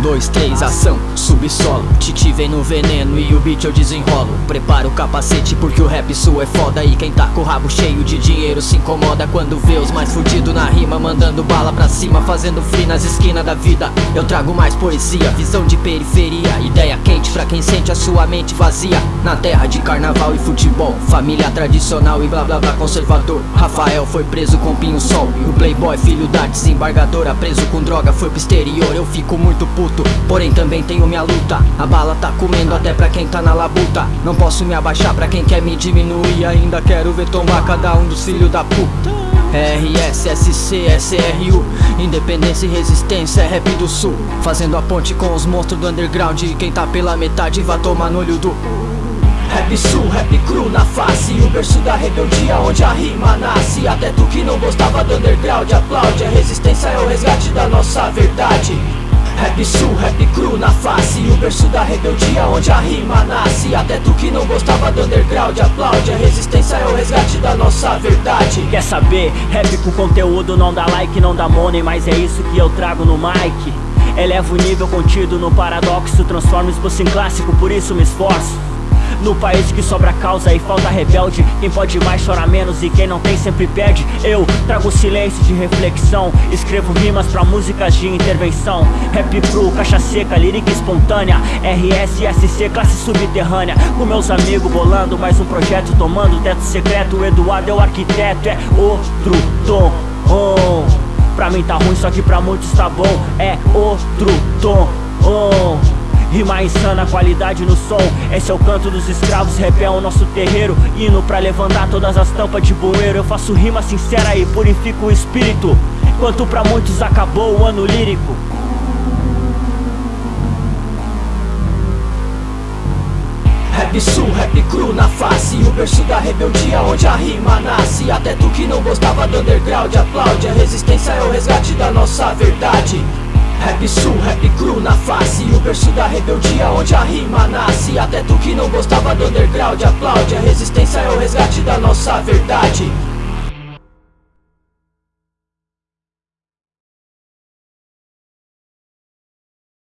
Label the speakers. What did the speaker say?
Speaker 1: dois, três, ação, subsolo Titi vem no veneno e o beat eu desenrolo. Prepara o capacete porque o rap sul é foda E quem tá com o rabo cheio de dinheiro se incomoda Quando vê os mais fudidos na rima Mandando bala pra cima, fazendo free nas esquinas da vida. Eu trago mais poesia, visão de periferia Ideia quente pra quem sente a sua mente vazia. Na terra de carnaval e futebol Família tradicional e blá blá blá conservador. Rafael foi preso com pinho sol E o playboy filho da desembargadora Preso com droga foi pro exterior. Eu fico muito puto, porém também tenho minha luta. A bala tá comendo até pra quem tá na labuta. Não posso me abaixar pra quem quer me diminuir. Ainda quero ver tomar cada um dos filhos da puta. RSSC, SRU Independência e resistência é rap do sul. Fazendo a ponte com os monstros do underground. E quem tá pela metade vai tomar no olho do Rap sul, rap cru na face. O berço da rebeldia onde a rima nasce. Até tu que não gostava do underground aplaude. A resistência é o resgate da nossa verdade Rap sul, rap cru na face. O berço da rebeldia onde a rima nasce. Até tu que não gostava do underground aplaude. A resistência é o resgate da nossa verdade.
Speaker 2: Quer saber? Rap com conteúdo não dá like, não dá money Mas é isso que eu trago no mic. Eleva o nível contido no paradoxo Transforma isso em clássico, por isso me esforço no país que sobra causa e falta rebelde. Quem pode mais chora menos e quem não tem sempre perde. Eu trago silêncio de reflexão. Escrevo rimas pra músicas de intervenção. Rap cru, caixa seca, lírica espontânea. RSSC, classe subterrânea. Com meus amigos bolando mais um projeto Tomando teto secreto, o Eduardo é o arquiteto É outro tom oh. Pra mim tá ruim, só que pra muitos tá bom. É outro tom. Rima insana, qualidade no som. Esse é o canto dos escravos, rap é o nosso terreiro. Hino pra levantar todas as tampas de bueiro. Eu faço rima sincera e purifico o espírito. Enquanto pra muitos acabou o ano lírico.
Speaker 1: Rap sul, rap cru na face. O berço da rebeldia onde a rima nasce. Até tu que não gostava do underground aplaude. A resistência é o resgate da nossa verdade. Rap sul, rap cru na face berço da rebeldia onde a rima nasce. Até tu que não gostava do underground aplaude. A resistência é o resgate da nossa verdade